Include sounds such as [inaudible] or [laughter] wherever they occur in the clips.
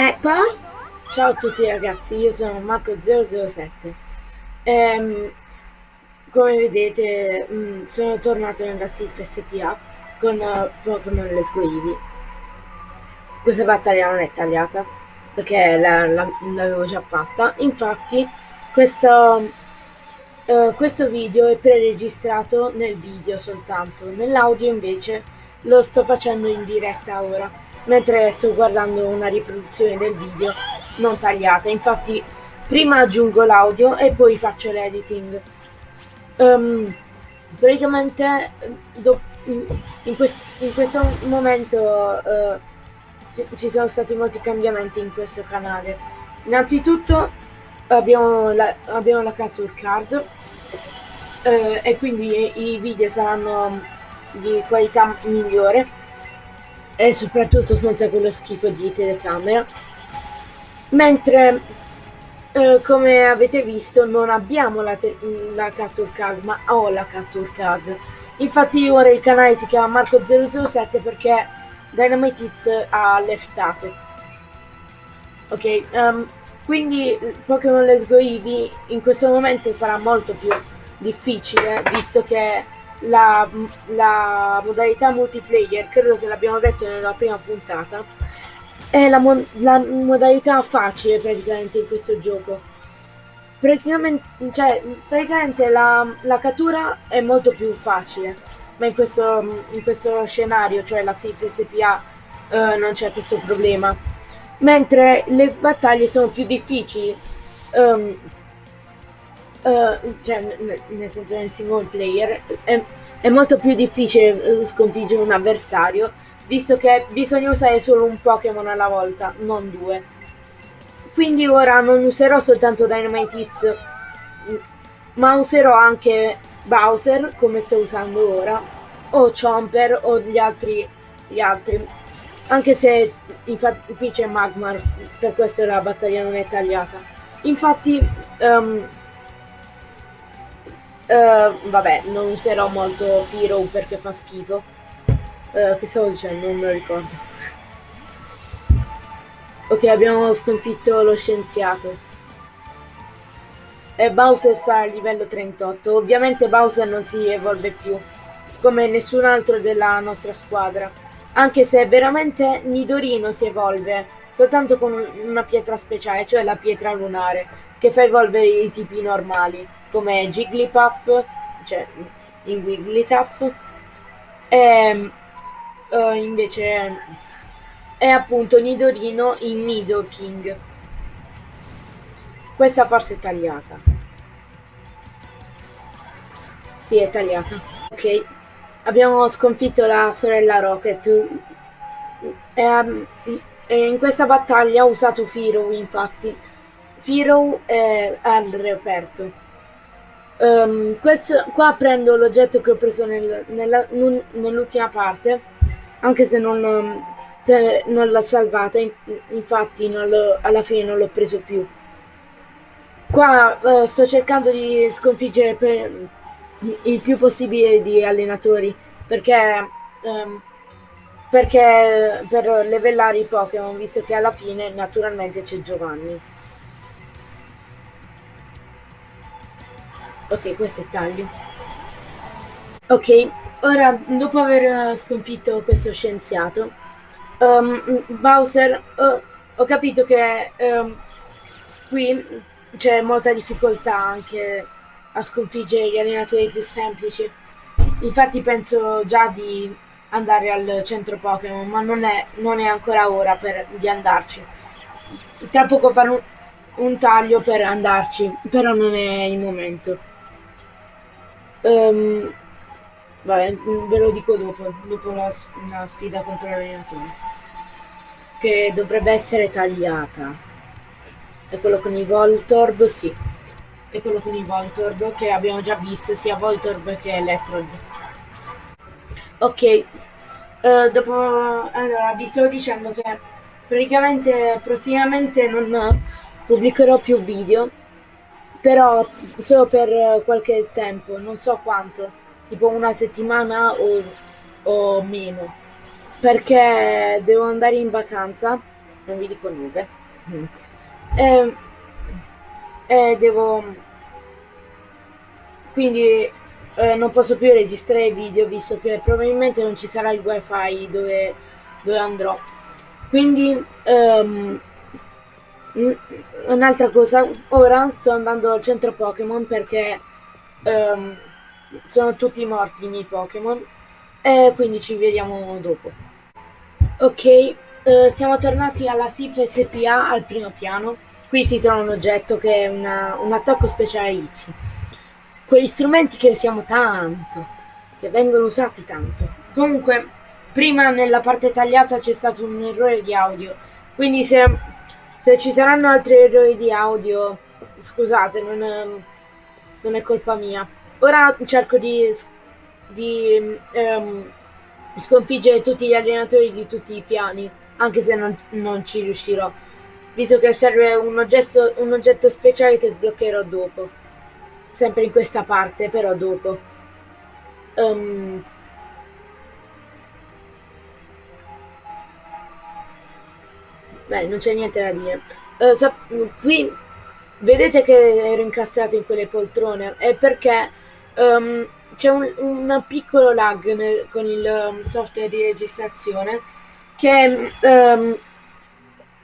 E poi, ciao a tutti ragazzi, io sono Marco007. Ehm, come vedete, mh, mm, sono tornato nella SIF SPA con uh, Pokémon Let's Go Eevee. Questa battaglia non è tagliata, perché l'avevo già fatta. Infatti, questo, uh, questo video è preregistrato nel video soltanto. Nell'audio invece lo sto facendo in diretta ora mentre sto guardando una riproduzione del video non tagliata. Infatti prima aggiungo l'audio e poi faccio l'editing. Um, praticamente in, quest in, questo momento uh, ci sono stati molti cambiamenti in questo canale. Innanzitutto abbiamo la, abbiamo la capture card uh, e quindi i video saranno di qualità migliore e soprattutto senza quello schifo di telecamera. Mentre eh, come avete visto non abbiamo la, la capture card ma ho la capture card. Infatti ora il canale si chiama Marco007 perché Dynamite Hits ha leftato. Ok um, quindi Pokémon Let's Go Eevee in questo momento sarà molto più difficile visto che la, la modalità multiplayer, credo che l'abbiamo detto nella prima puntata, è la, mo la modalità facile praticamente in questo gioco. Praticamente, cioè, praticamente la, la cattura è molto più facile, ma in questo, in questo scenario, cioè la SIF SPA, eh, non c'è questo problema. Mentre le battaglie sono più difficili, um, uh, cioè nel senso nel single player, è, è molto più difficile eh, sconfiggere un avversario, visto che bisogna usare solo un Pokémon alla volta, non due. Quindi ora non userò soltanto Dynamite ma userò anche Bowser, come sto usando ora, o Chomper o gli altri, gli altri. Anche se infatti qui c'è Magmar, per questo la battaglia non è tagliata. Infatti um, Uh, vabbè, non userò molto Firo perché fa schifo. Uh, che stavo dicendo? Non me lo ricordo. ok, abbiamo sconfitto lo scienziato. E Bowser sarà a livello 38. Ovviamente Bowser non si evolve più, come nessun altro della nostra squadra. Anche se veramente Nidorino si evolve soltanto con una pietra speciale, cioè la pietra lunare, che fa evolvere i tipi normali come Jigglypuff, cioè in Wigglytuff, e uh, invece è appunto Nidorino in Nidoking. Questa forse è tagliata. Sì, è tagliata. Ok, abbiamo sconfitto la sorella Rocket. E, um, e in questa battaglia ho usato Firo, infatti. Firo è al reperto. Um, questo, qua prendo l'oggetto che ho preso nel, nell'ultima parte, anche se non, se non l'ho salvata, infatti non alla fine non l'ho preso più. Qua uh, sto cercando di sconfiggere per, il più possibile di allenatori, perché, um, perché per levellare i Pokémon, visto che alla fine naturalmente c'è Giovanni. Ok, questo è taglio. Ok, ora dopo aver sconfitto questo scienziato, um, Bowser, uh, ho capito che um, qui c'è molta difficoltà anche a sconfiggere gli allenatori più semplici. Infatti penso già di andare al centro Pokémon, ma non è, non è, ancora ora per, di andarci. Tra poco farò un, un taglio per andarci, però non è il momento. Um, vabbè, ve lo dico dopo, dopo la, la sfida contro l'allenatore. Che dovrebbe essere tagliata. È quello con i Voltorb, sì. È quello con i Voltorb che abbiamo già visto, sia Voltorb che Electrod. Ok, uh, dopo... Allora, vi stavo dicendo che praticamente prossimamente non pubblicherò più video però solo per qualche tempo, non so quanto, tipo una settimana o, o meno, perché devo andare in vacanza non vi dico nube. Mm. E, e devo... Quindi eh, non posso più registrare video visto che probabilmente non ci sarà il wifi dove, dove andrò. Quindi um, un'altra cosa, ora sto andando al centro Pokémon perché um, sono tutti morti i miei Pokémon e quindi ci vediamo dopo. Ok, uh, siamo tornati alla SIF SPA al primo piano. Qui si trova un oggetto che è una, un attacco speciale Izzy. Quegli strumenti che usiamo tanto, che vengono usati tanto. Comunque, prima nella parte tagliata c'è stato un errore di audio, quindi se se ci saranno altri errori di audio, scusate, non è, non è colpa mia. Ora cerco di, di um, sconfiggere tutti gli allenatori di tutti i piani, anche se non, non ci riuscirò, visto che serve un oggetto, un oggetto speciale che sbloccherò dopo. Sempre in questa parte, però dopo. Um, Beh, non c'è niente da dire. Uh, qui vedete che ero incastrato in quelle poltrone è perché um, c'è un, un, piccolo lag nel, con il um, software di registrazione che um,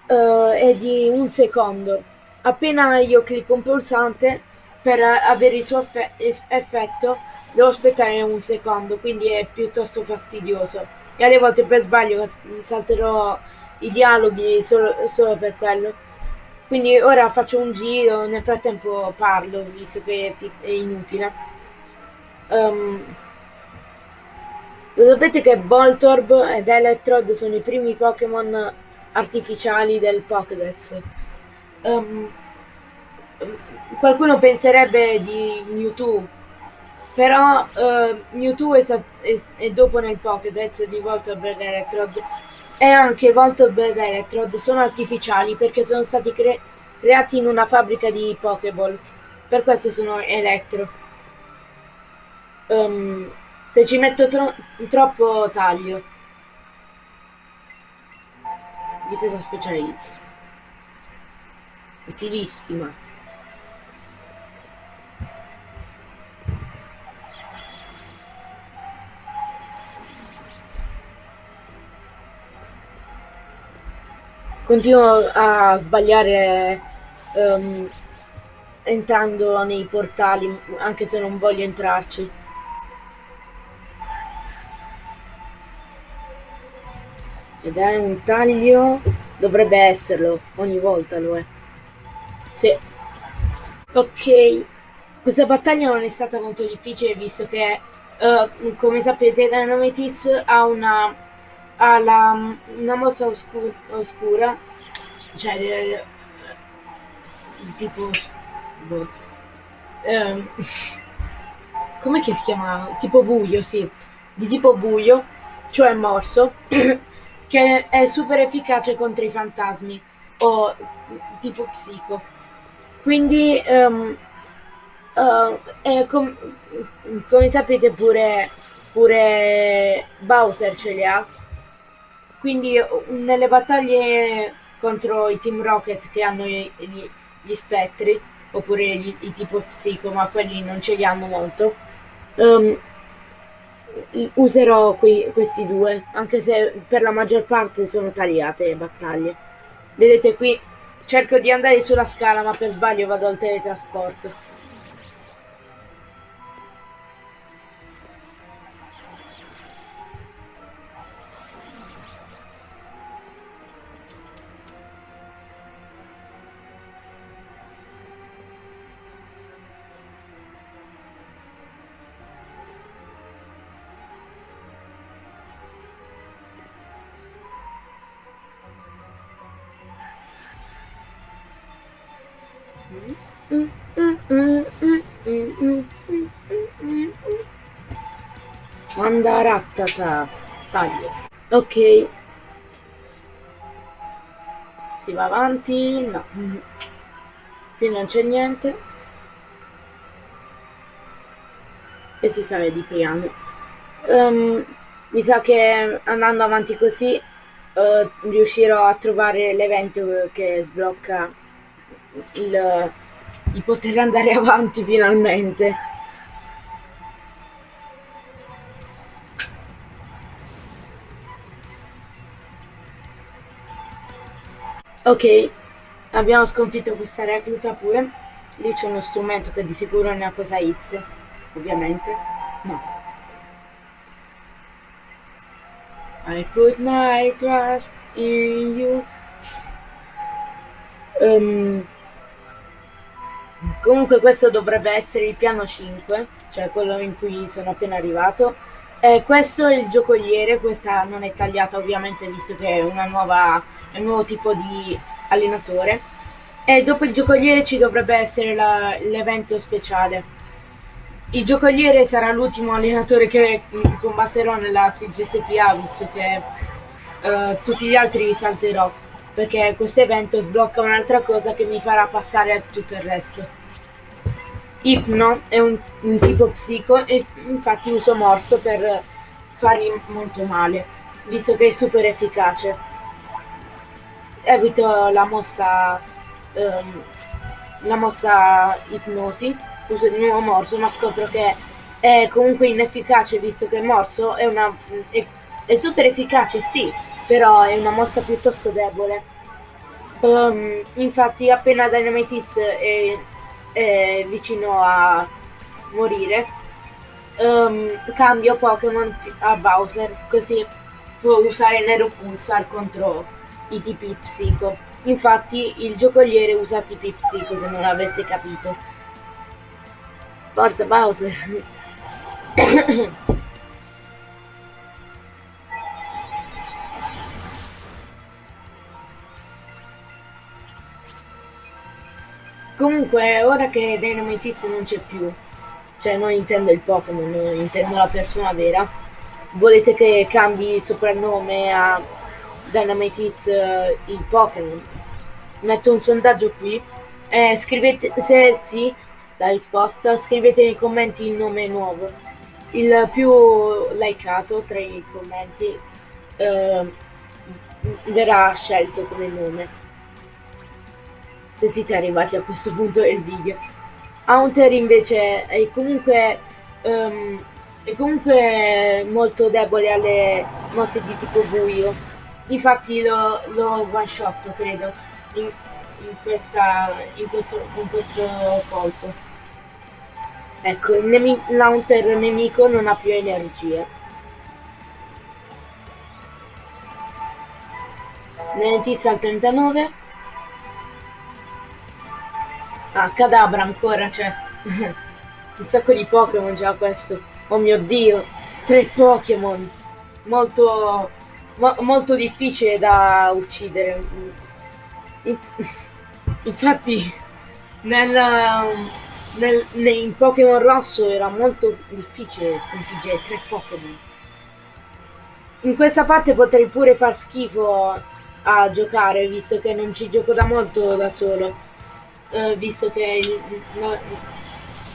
uh, è di un secondo. Appena io clicco un pulsante per avere il suo effetto devo aspettare un secondo, quindi è piuttosto fastidioso. E alle volte per sbaglio salterò i dialoghi solo, solo per quello. Quindi ora faccio un giro, nel frattempo parlo, visto che è inutile. Um, lo sapete che Voltorb ed Electrode sono i primi Pokémon artificiali del Pokédex. Um, qualcuno penserebbe di Mewtwo, però uh, Mewtwo è, è, è, dopo nel Pokédex di Voltorb ed Electrode e anche Voltorb ed Electrode sono artificiali perché sono stati cre creati in una fabbrica di Pokéball. Per questo sono elettro. Um, se ci metto tro troppo taglio. Difesa specializza. Utilissima. Continuo a sbagliare um, entrando nei portali anche se non voglio entrarci. Ed è un taglio dovrebbe esserlo ogni volta lo è. Sì. Ok. Questa battaglia non è stata molto difficile visto che uh, come sapete Dynamite ha una ha la, una mossa oscura, oscura cioè eh, tipo boh, ehm, [laughs] come si chiama? tipo buio sì di tipo buio cioè morso [coughs] che è super efficace contro i fantasmi o tipo psico quindi um, uh, com come sapete pure pure Bowser ce li ha quindi nelle battaglie contro i Team Rocket che hanno gli, gli spettri, oppure gli, i tipo psico, ma quelli non ce li hanno molto, um, userò qui, questi due, anche se per la maggior parte sono tagliate le battaglie. Vedete qui, cerco di andare sulla scala, ma per sbaglio vado al teletrasporto. Mandarattata. Taglio. Ok. Si va avanti. No. Qui non c'è niente. E si sale di piano. Um, mi sa che andando avanti così uh, riuscirò a trovare l'evento che sblocca il, il poter andare avanti finalmente. Ok, abbiamo sconfitto questa recluta pure. Lì c'è uno strumento che di sicuro è una cosa X, ovviamente. No. I put my trust in you. Um, comunque questo dovrebbe essere il piano 5, cioè quello in cui sono appena arrivato. Eh, questo è il giocoliere, questa non è tagliata ovviamente visto che è, nuova, è un nuovo tipo di allenatore. E dopo il giocoliere ci dovrebbe essere l'evento speciale. Il giocoliere sarà l'ultimo allenatore che combatterò nella SPA visto che uh, tutti gli altri salterò perché questo evento sblocca un'altra cosa che mi farà passare a tutto il resto. Ipno è un, un tipo psico e infatti uso morso per fargli molto male, visto che è super efficace. Evito la mossa, um, la mossa ipnosi uso di nuovo morso, ma scopro che è comunque inefficace visto che il morso è una... è, è super efficace, sì, però è una mossa piuttosto debole. Um, infatti appena Dynamite è, è vicino a morire, um, cambio Pokémon a Bowser, così può usare Nero Pulsar contro i tipi Psico. Infatti il giocoliere usa tipi Psico se non l'avesse capito. Forza Bowser. [coughs] Comunque, ora che Dynamite Hits non c'è più, cioè non intendo il Pokémon, intendo la persona vera, volete che cambi soprannome a Dynamite Hits uh, il Pokémon? Metto un sondaggio qui. Eh, scrivete se sì, la risposta, scrivete nei commenti il nome nuovo. Il più likeato tra i commenti eh, verrà scelto come nome. Se siete arrivati a questo punto del video. Haunter invece è comunque, um, è comunque molto debole alle mosse di tipo buio. Infatti lo, lo one shot credo in, in, questa, in, questo, in questo colpo. Ecco, il nemi nemico non ha più energie. Nenetizia al 39. Ah, Cadabra ancora, cioè. [laughs] Un sacco di Pokémon già questo. Oh mio dio, tre Pokémon. Molto, mo molto difficile da uccidere. [laughs] Infatti, nel nel, in Pokémon Rosso era molto difficile sconfiggere tre Pokémon. In questa parte potrei pure far schifo a giocare, visto che non ci gioco da molto da solo. Uh, visto che no,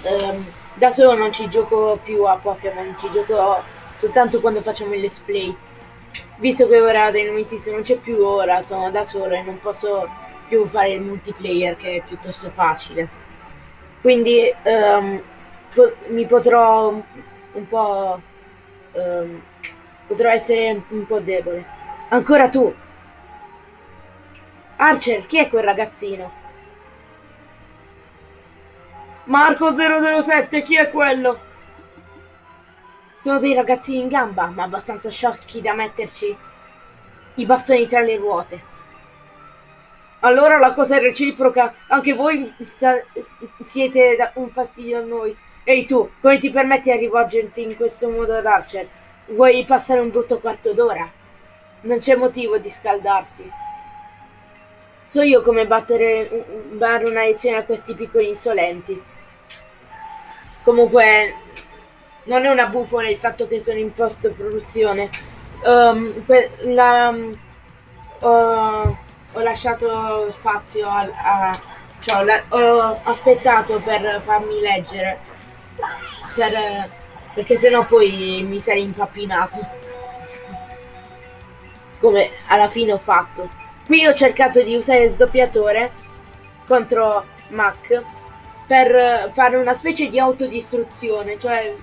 um, da solo non ci gioco più a Pokémon, ci gioco soltanto quando facciamo il let's play. Visto che ora Dynamite non c'è più, ora sono da solo e non posso più fare il multiplayer che è piuttosto facile. Quindi um, po mi potrò un po'... Um, potrò essere un po' debole. Ancora tu! Archer, chi è quel ragazzino? Marco 007, chi è quello? Sono dei ragazzini in gamba, ma abbastanza sciocchi da metterci i bastoni tra le ruote. Allora la cosa è reciproca, anche voi siete un fastidio a noi. Ehi tu, come ti permetti di rivolgerti in questo modo ad Archer? Vuoi passare un brutto quarto d'ora? Non c'è motivo di scaldarsi. So io come battere dare una lezione a questi piccoli insolenti. Comunque, non è una bufala il fatto che sono in post-produzione. Um, la... Uh, ho lasciato spazio a, a cioè, la, ho aspettato per farmi leggere per, perché sennò poi mi sarei impappinato come alla fine ho fatto. Qui ho cercato di usare sdoppiatore contro Mac per fare una specie di autodistruzione, cioè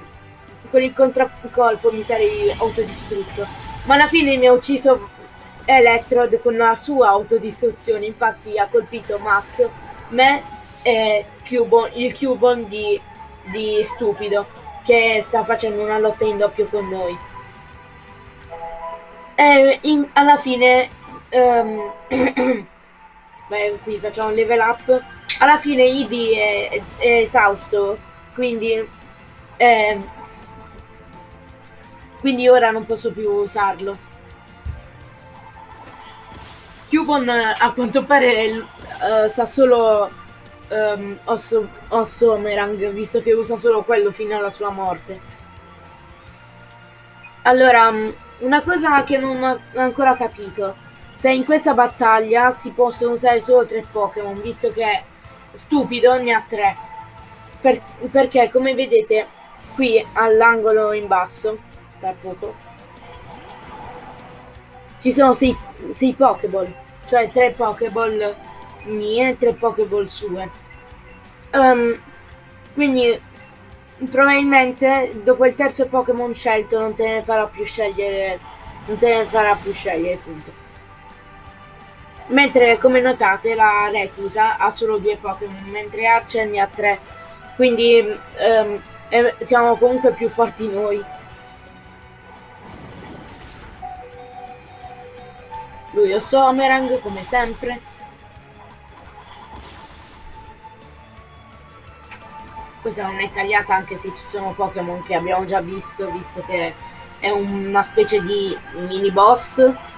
con il contraccolpo mi sarei autodistrutto. Ma alla fine mi ha ucciso Electrod con la sua autodistruzione, infatti ha colpito Mac, me e Cubon, il Cubon di, di Stupido, che sta facendo una lotta in doppio con noi. E in, alla fine, um, [clears throat] beh, qui facciamo un level up, alla fine Eevee è, è esausto, quindi, eh, quindi ora non posso più usarlo. Cubon a quanto pare uh, sa solo um, Osso, Ossomerang, visto che usa solo quello fino alla sua morte. Allora, mm, una cosa che non ho ancora capito. Se in questa battaglia si possono usare solo tre Pokémon, visto che stupido ne ha tre. Per, perché come vedete qui all'angolo in basso, da poco, ci sono sei, sei Pokéball, cioè tre Pokéball mie e tre Pokéball sue. Um, quindi probabilmente dopo il terzo Pokémon scelto non te ne farà più scegliere, non te ne farà più scegliere, punto. Mentre come notate la recluta ha solo due Pokémon, mentre Archer ne ha tre. Quindi um, siamo comunque più forti noi. Lui è Somerang come sempre. Questa non è tagliata anche se ci sono Pokémon che abbiamo già visto, visto che è una specie di mini boss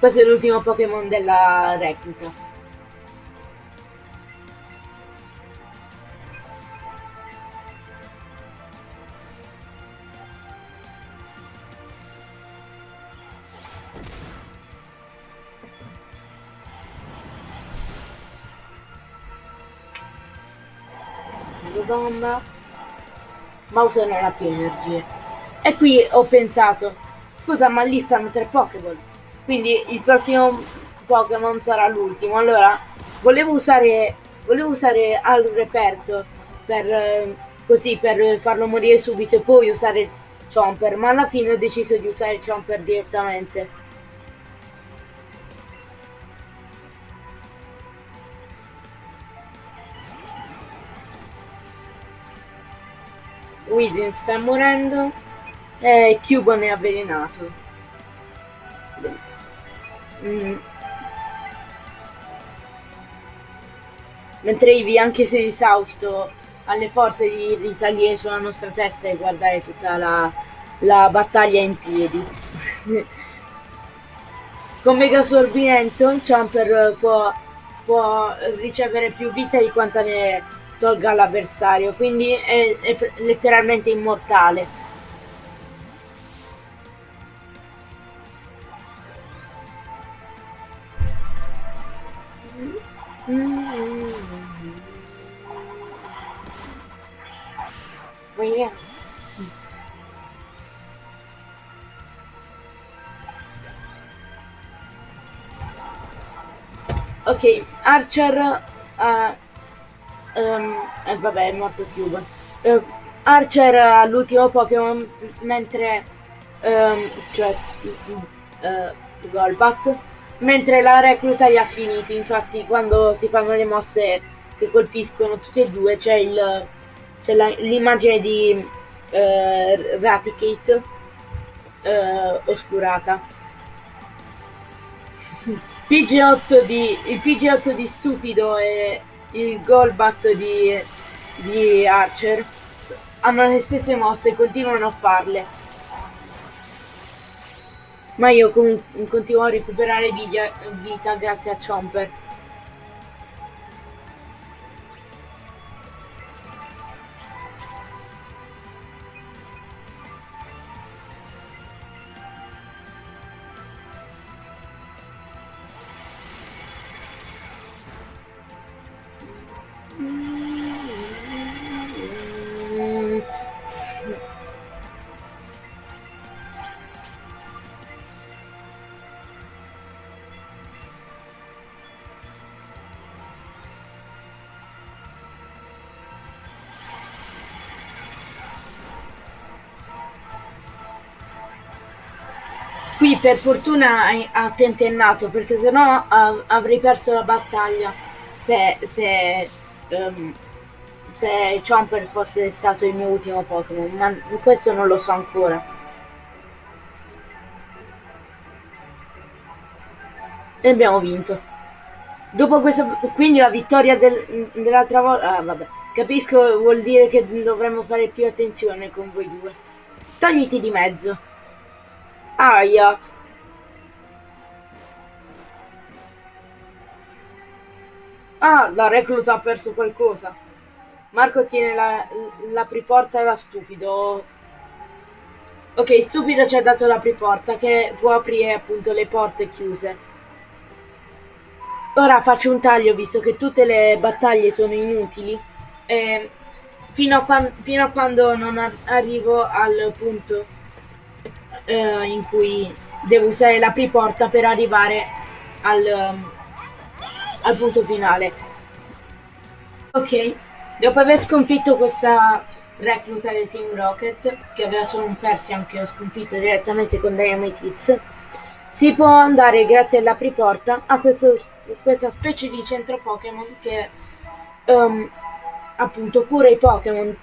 questo è l'ultimo Pokémon della recluta. Bomba. Mouse non ha più energie. E qui ho pensato, scusa ma lì stanno tre Pokémon. Quindi il prossimo Pokémon sarà l'ultimo. Allora, volevo usare, volevo usare al reperto per, eh, così, per farlo morire subito e poi usare Chomper, ma alla fine ho deciso di usare Chomper direttamente. Wizen sta morendo e Cubone è avvelenato. Mm. Mentre Ivi, anche se esausto, ha le forze di risalire sulla nostra testa e guardare tutta la, la battaglia in piedi. [laughs] Con Mega Sorbimento, Jumper può, può, ricevere più vita di quanta ne tolga l'avversario, quindi è, è letteralmente immortale. Ok, Archer uh, um, eh, vabbè è morto Cube. Uh, Archer ha l'ultimo Pokémon mentre um, cioè uh, Golbat mentre la recluta li ha finiti infatti quando si fanno le mosse che colpiscono tutti e due c'è il c'è l'immagine di uh, Raticate uh, oscurata [laughs] PG8 di, il PG8 di Stupido e il Golbat di, di Archer hanno le stesse mosse e continuano a farle. Ma io continuo a recuperare vita grazie a Chomper. Qui per fortuna ha tentennato perché sennò avrei perso la battaglia se, se, um, se Chomper fosse stato il mio ultimo Pokémon, ma questo non lo so ancora. E abbiamo vinto. Dopo questo, quindi la vittoria del, dell'altra volta, ah, vabbè, capisco, vuol dire che dovremmo fare più attenzione con voi due. Togliti di mezzo. Aia. Ah, la recluta ha perso qualcosa. Marco tiene la, l'apriporta da stupido. Ok, stupido ci ha dato l'apriporta che può aprire appunto le porte chiuse. Ora faccio un taglio visto che tutte le battaglie sono inutili. Eh, fino, a fino, a quando non arrivo al punto eh, in cui devo usare l'apriporta per arrivare al, um, al punto finale. Ok, dopo aver sconfitto questa recluta del Team Rocket, che aveva solo un Persian che ho sconfitto direttamente con Dynamite Hits, si può andare grazie all'apriporta a questo, questa specie di centro Pokémon che um, appunto cura i Pokémon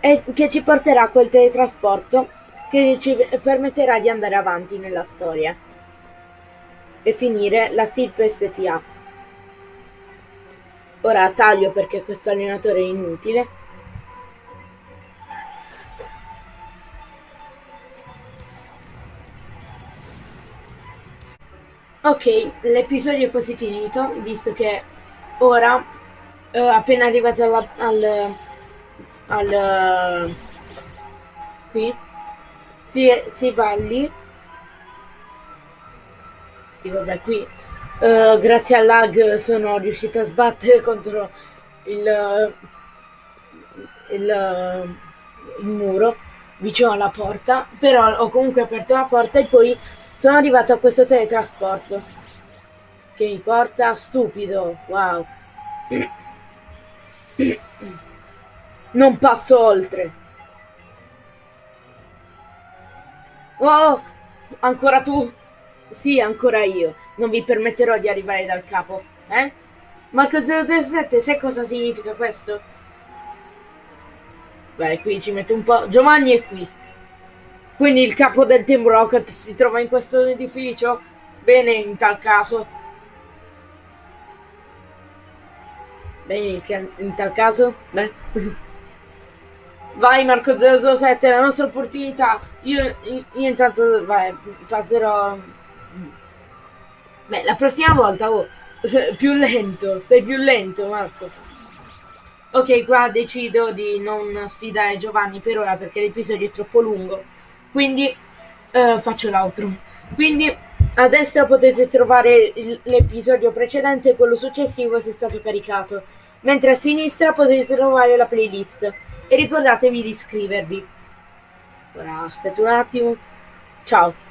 e che ci porterà a quel teletrasporto che ci permetterà di andare avanti nella storia e finire la SILP SPA. Ora taglio perché questo allenatore è inutile Ok, l'episodio è quasi finito, visto che ora, eh, appena arrivati alla, al, al, qui, si, si va lì, sì vabbè qui, uh, grazie al lag sono riuscito a sbattere [laughs] contro il, il, il muro vicino alla porta, però ho comunque aperto la porta e poi sono arrivato a questo teletrasporto che mi porta stupido. Wow. [coughs] Non passo oltre. Oh, ancora tu? Sì, ancora io. Non vi permetterò di arrivare dal capo. Eh? Marco 007, sai cosa significa questo? Beh, qui ci metto un po'. Giovanni è qui. Quindi il capo del Team Rocket si trova in questo edificio? Bene, in tal caso. Bene, in tal caso? Beh. [laughs] Vai Marco 007, la nostra opportunità. Io, io intanto, vai, passerò... Beh, la prossima volta, oh, [laughs] più lento, sei più lento Marco. Ok, qua decido di non sfidare Giovanni per ora perché l'episodio è troppo lungo. Quindi uh, faccio l'altro. Quindi a destra potete trovare l'episodio precedente e quello successivo se è stato caricato. Mentre a sinistra potete trovare la playlist e ricordatevi di iscrivervi. Ora aspetto un attimo. Ciao